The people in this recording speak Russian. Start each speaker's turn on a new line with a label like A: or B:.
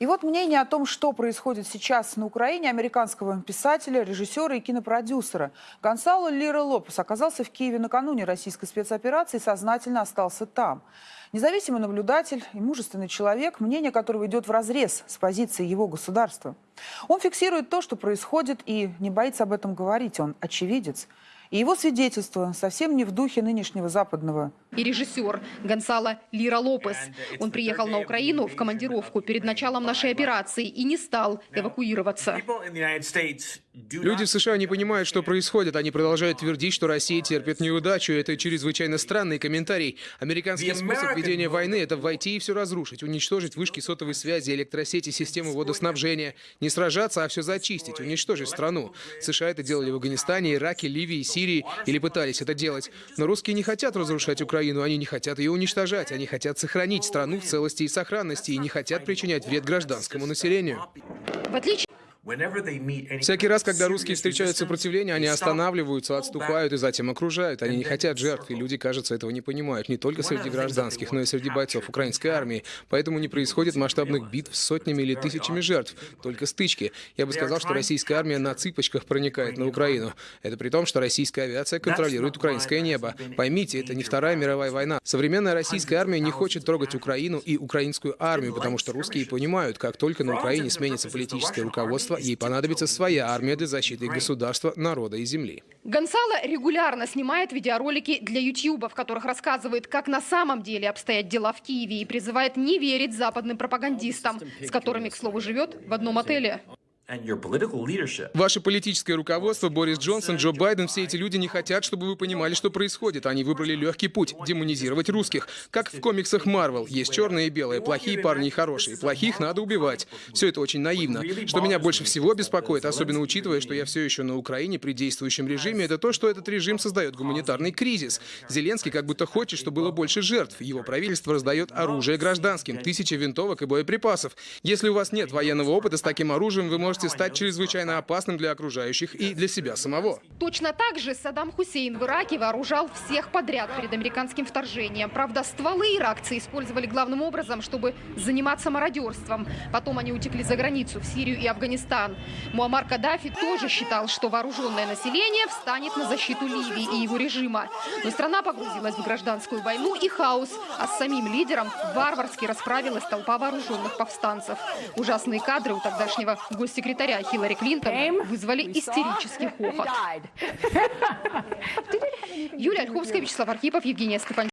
A: И вот мнение о том, что происходит сейчас на Украине, американского писателя, режиссера и кинопродюсера. Гонсало Лира Лопес оказался в Киеве накануне российской спецоперации и сознательно остался там. Независимый наблюдатель и мужественный человек, мнение которого идет вразрез с позицией его государства. Он фиксирует то, что происходит, и не боится об этом говорить. Он очевидец. И его свидетельство совсем не в духе нынешнего западного
B: и режиссер Гонсало Лира Лопес. Он приехал на Украину в командировку перед началом нашей операции и не стал эвакуироваться.
C: Люди в США не понимают, что происходит. Они продолжают твердить, что Россия терпит неудачу. Это чрезвычайно странный комментарий. Американский способ ведения войны – это войти и все разрушить, уничтожить вышки сотовой связи, электросети, систему водоснабжения. Не сражаться, а все зачистить, уничтожить страну. США это делали в Афганистане, Ираке, Ливии, Сирии или пытались это делать. Но русские не хотят разрушать Украину, они не хотят ее уничтожать. Они хотят сохранить страну в целости и сохранности и не хотят причинять вред гражданскому населению.
B: В отличие
C: Всякий раз, когда русские встречают сопротивление, они останавливаются, отступают и затем окружают. Они не хотят жертв, и люди, кажется, этого не понимают. Не только среди гражданских, но и среди бойцов украинской армии. Поэтому не происходит масштабных битв с сотнями или тысячами жертв, только стычки. Я бы сказал, что российская армия на цыпочках проникает на Украину. Это при том, что российская авиация контролирует украинское небо. Поймите, это не Вторая мировая война. Современная российская армия не хочет трогать Украину и украинскую армию, потому что русские понимают, как только на Украине сменится политическое руководство, ей понадобится своя армия для защиты государства, народа и земли.
B: Гонсало регулярно снимает видеоролики для YouTube, в которых рассказывает, как на самом деле обстоят дела в Киеве и призывает не верить западным пропагандистам, с которыми, к слову, живет в одном отеле.
C: Ваше политическое руководство, Борис Джонсон, Джо Байден, все эти люди не хотят, чтобы вы понимали, что происходит. Они выбрали легкий путь – демонизировать русских. Как в комиксах Марвел. Есть черные и белые, плохие парни и хорошие. Плохих надо убивать. Все это очень наивно. Что меня больше всего беспокоит, особенно учитывая, что я все еще на Украине при действующем режиме, это то, что этот режим создает гуманитарный кризис. Зеленский как будто хочет, чтобы было больше жертв. Его правительство раздает оружие гражданским, тысячи винтовок и боеприпасов. Если у вас нет военного опыта с таким оружием, вы можете можете стать чрезвычайно опасным для окружающих и для себя самого.
B: Точно так же Саддам Хусейн в Ираке вооружал всех подряд перед американским вторжением. Правда, стволы иракцы использовали главным образом, чтобы заниматься мародерством. Потом они утекли за границу, в Сирию и Афганистан. Муаммар Каддафи тоже считал, что вооруженное население встанет на защиту Ливии и его режима. Но страна погрузилась в гражданскую войну и хаос, а с самим лидером варварски расправилась толпа вооруженных повстанцев. Ужасные кадры у тогдашнего госсекретаря секретаря Хиллари Клинтон вызвали истерический хохот. Юлия Ольховская, Вячеслав Архипов, Евгения Степанчук.